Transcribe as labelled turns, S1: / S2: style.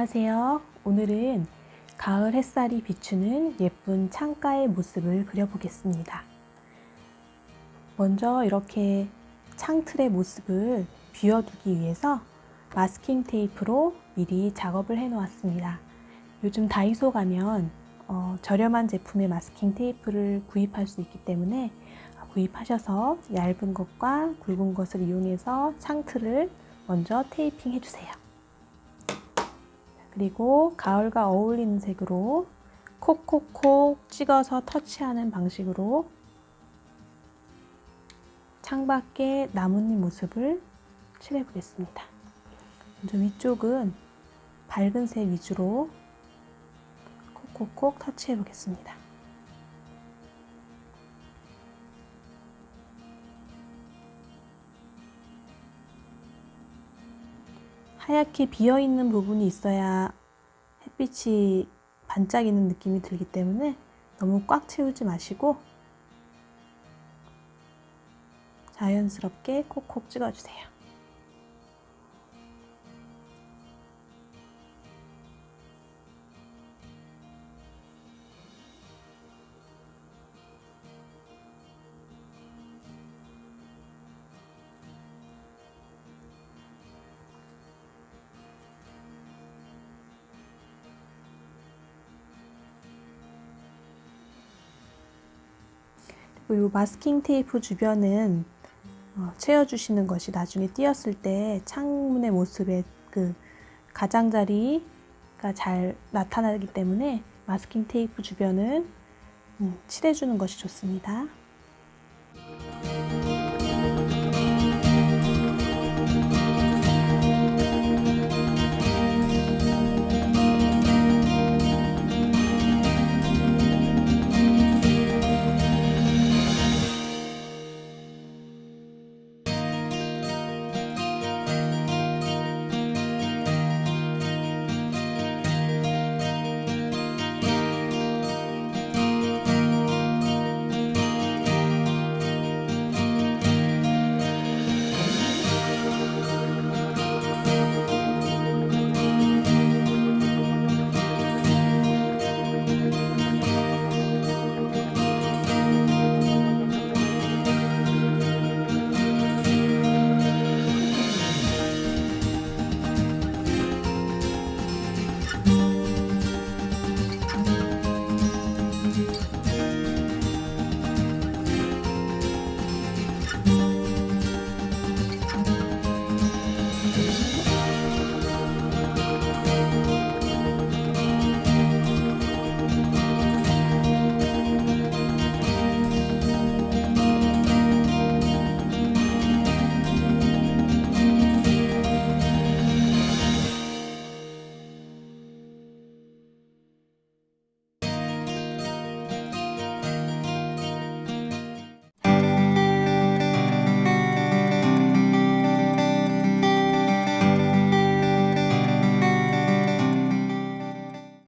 S1: 안녕하세요. 오늘은 가을 햇살이 비추는 예쁜 창가의 모습을 그려보겠습니다. 먼저 이렇게 창틀의 모습을 비워두기 위해서 마스킹 테이프로 미리 작업을 해 놓았습니다. 요즘 다이소 가면 어, 저렴한 제품의 마스킹 테이프를 구입할 수 있기 때문에 구입하셔서 얇은 것과 굵은 것을 이용해서 창틀을 먼저 테이핑 해주세요. 그리고 가을과 어울리는 색으로 콕콕콕 찍어서 터치하는 방식으로 창밖에 나뭇잎 모습을 칠해 보겠습니다. 먼저 위쪽은 밝은 색 위주로 콕콕콕 터치해 보겠습니다. 하얗게 비어있는 부분이 있어야 햇빛이 반짝이는 느낌이 들기 때문에 너무 꽉 채우지 마시고 자연스럽게 콕콕 찍어주세요. 이 마스킹 테이프 주변은 어, 채워주시는 것이 나중에 띄었을 때 창문의 모습에 그 가장자리가 잘 나타나기 때문에 마스킹 테이프 주변은 음, 칠해주는 것이 좋습니다.